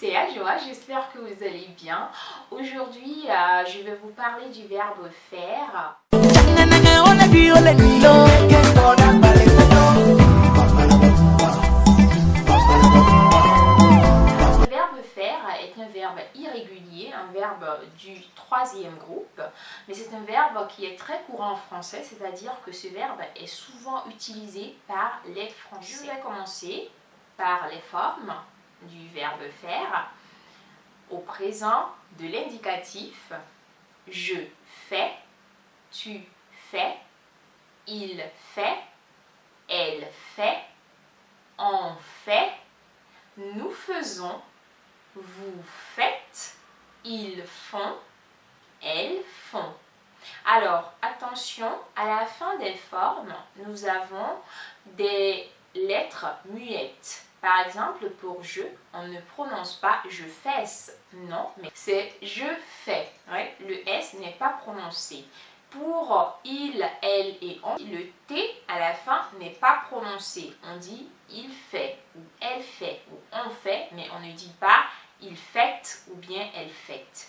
c'est Ajoa, j'espère que vous allez bien. Aujourd'hui, euh, je vais vous parler du verbe faire. Le verbe faire est un verbe irrégulier, un verbe du troisième groupe, mais c'est un verbe qui est très courant en français, c'est-à-dire que ce verbe est souvent utilisé par les Français. Je vais commencer par les formes du verbe faire au présent de l'indicatif je fais, tu fais, il fait, elle fait, on fait, nous faisons, vous faites, ils font, elles font. Alors, attention, à la fin des formes, nous avons des lettres muettes. Par exemple, pour je, on ne prononce pas je fesse, non, mais c'est je fais. le S n'est pas prononcé. Pour il, elle et on, le T à la fin n'est pas prononcé. On dit il fait ou elle fait ou on fait, mais on ne dit pas il fait ou bien elle fait.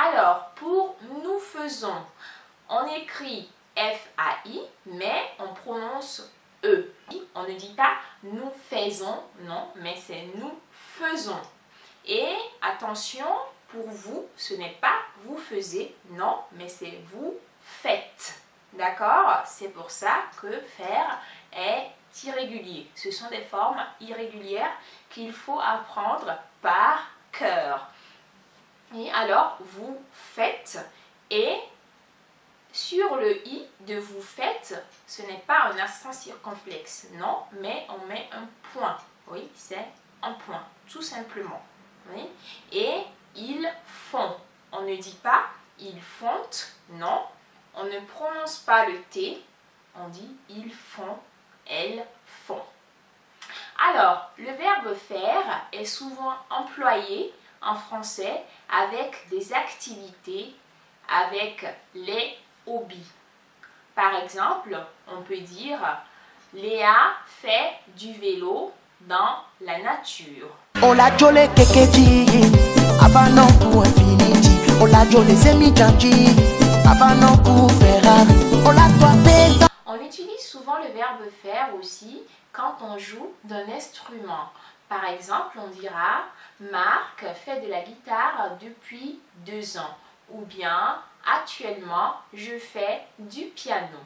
Alors, pour nous faisons, on écrit F-A-I, mais on prononce E. On ne dit pas nous faisons, non, mais c'est nous faisons. Et attention, pour vous, ce n'est pas vous faisiez, non, mais c'est vous faites. D'accord? C'est pour ça que faire est irrégulier. Ce sont des formes irrégulières qu'il faut apprendre par cœur. Et alors, vous faites et sur le i de vous faites, ce n'est pas un accent circonflexe, non, mais on met un point. Oui, c'est un point, tout simplement. Et ils font. On ne dit pas ils font, non. On ne prononce pas le T, on dit ils font, elles font. Alors, le verbe faire est souvent employé en français avec des activités, avec les par exemple, on peut dire Léa fait du vélo dans la nature. On utilise souvent le verbe faire aussi quand on joue d'un instrument. Par exemple, on dira Marc fait de la guitare depuis deux ans. Ou bien actuellement je fais du piano.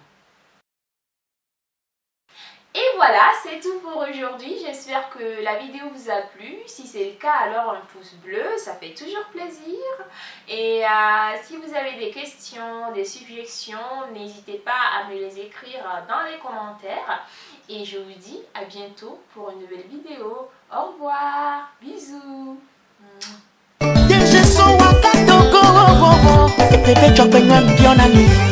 Et voilà, c'est tout pour aujourd'hui. J'espère que la vidéo vous a plu. Si c'est le cas, alors un pouce bleu, ça fait toujours plaisir. Et euh, si vous avez des questions, des suggestions, n'hésitez pas à me les écrire dans les commentaires. Et je vous dis à bientôt pour une nouvelle vidéo. Au revoir, bisous. que te chopen a